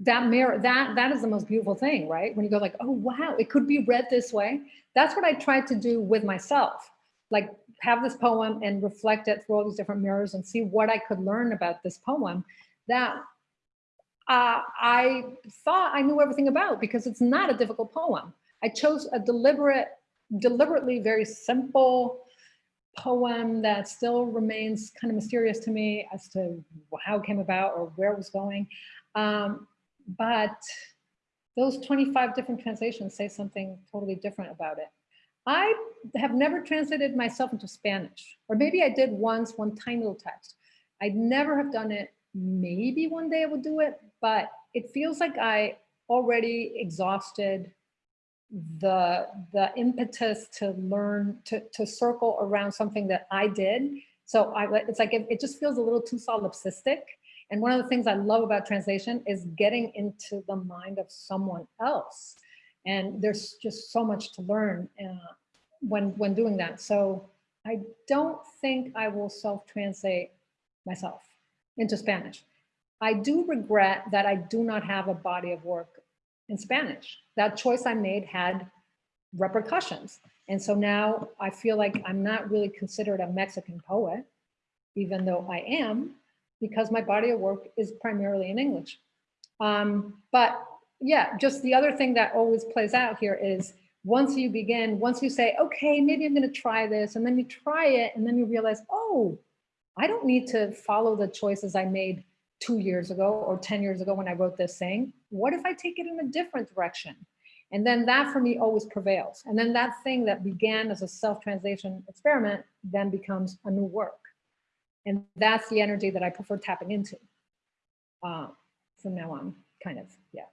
That mirror, that that is the most beautiful thing, right? When you go like, oh wow, it could be read this way. That's what I tried to do with myself. Like have this poem and reflect it through all these different mirrors and see what I could learn about this poem that uh, I thought I knew everything about because it's not a difficult poem. I chose a deliberate, deliberately very simple poem that still remains kind of mysterious to me as to how it came about or where it was going. Um, but those 25 different translations say something totally different about it. I have never translated myself into Spanish, or maybe I did once, one tiny little text. I'd never have done it. Maybe one day I would do it, but it feels like I already exhausted the the impetus to learn to to circle around something that I did. So I it's like it, it just feels a little too solipsistic. And one of the things I love about translation is getting into the mind of someone else. And there's just so much to learn uh, when when doing that. So I don't think I will self-translate myself into Spanish. I do regret that I do not have a body of work in Spanish. That choice I made had repercussions. And so now I feel like I'm not really considered a Mexican poet, even though I am, because my body of work is primarily in English. Um, but yeah, just the other thing that always plays out here is once you begin, once you say, okay, maybe I'm gonna try this, and then you try it, and then you realize, oh, I don't need to follow the choices I made two years ago or 10 years ago when I wrote this thing. What if I take it in a different direction? And then that for me always prevails. And then that thing that began as a self-translation experiment then becomes a new work. And that's the energy that I prefer tapping into uh, from now on, kind of, yeah.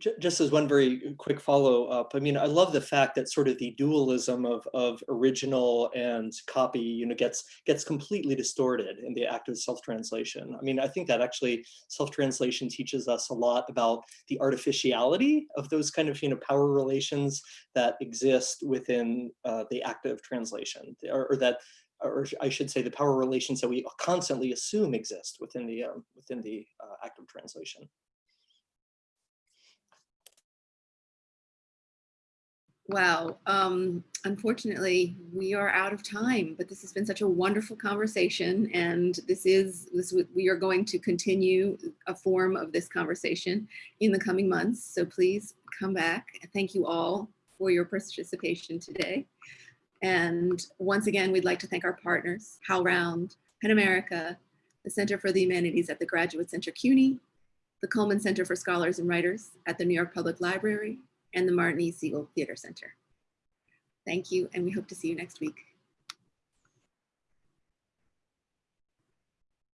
Ju- Just as one very quick follow up, I mean, I love the fact that sort of the dualism of, of original and copy, you know, gets gets completely distorted in the act of self-translation. I mean, I think that actually self-translation teaches us a lot about the artificiality of those kind of, you know, power relations that exist within uh, the act of translation, or, or that, or I should say, the power relations that we constantly assume exist within the um, within the uh, act of translation. Wow. Um, unfortunately, we are out of time, but this has been such a wonderful conversation. And this is, this we are going to continue a form of this conversation in the coming months. So please come back. Thank you all for your participation today. And once again, we'd like to thank our partners, HowlRound, PEN America, the Center for the Humanities at the Graduate Center CUNY, the Cullman Center for Scholars and Writers at the New York Public Library, and the Martin E. Segal Theater Center. Thank you, and we hope to see you next week.